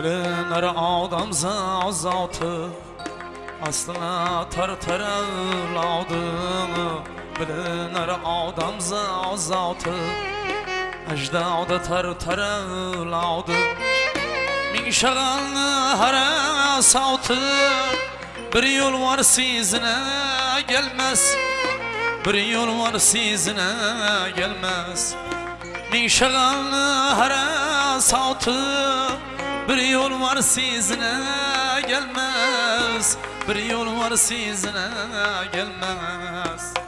Bilinir adam zazatı Aslına tar tar evladını Bilinir adam zazatı. Ecdadı tar tar evladı Min şagalını hara savtı Bir yol var sizine gelmez Bir yol var sizine gelmez. Min şagalını hara savtı Bir yol var sizine gelmez. Bir yol var sizine gelmez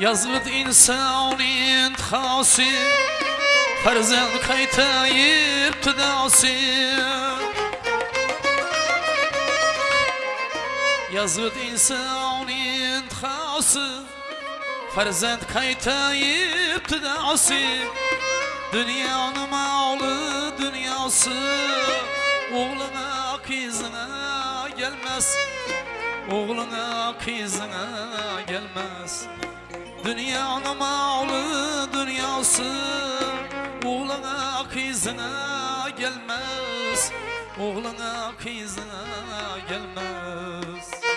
Yazlıt insanın hası Farzan kaytayıp tüdası Yazlıt insanın hası Farzan kaytayıp tüdası Dünyanın malı dünyası Oğluna kızına gelmez. Oğluna kızına gelmez Dünyanın malı dünyası. Oğluna kızına gelmez. Oğluna kızına gelmez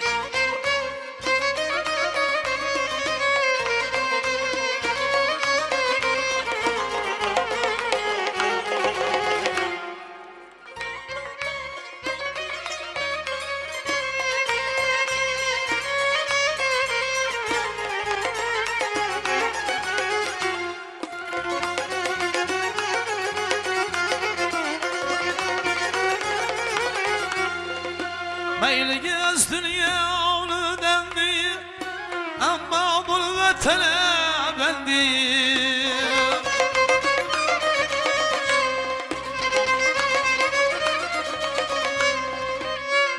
Meyli gez dünyanı dendi. Ama bu vatene bendi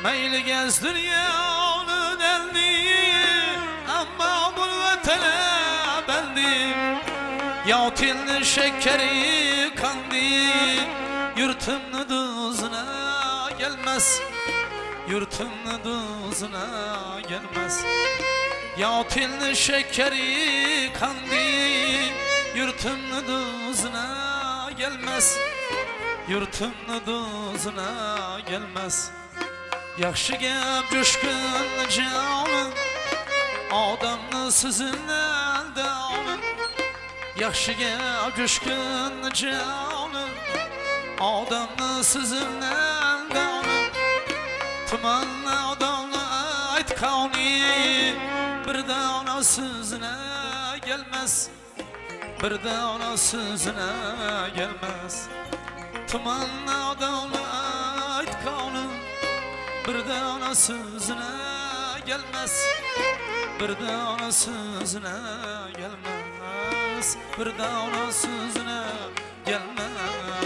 Meyli gez dünyanı dendi. Ama bu vatene bendi Ya tilni şekeri kandi Yurtumni duzuna gelmez Yurtumni duzuna gelmez. Ya tilni şekeri kandi Yurtumni duzuna gelmez. Yurtumni duzuna gelmez. Gap jo'shqin jonim Odamni sizidan donim Yaxshi gap jo'shqin jonim Odamni sizidan donim Tumanni odamni aytqani Bir dona sizine gelmez. Bir dona sizine gelmez. Tumanni odamni aytqani Bir dona sizine gelmez. Bir dona sizine gelmez. Bir dona sizine gelmez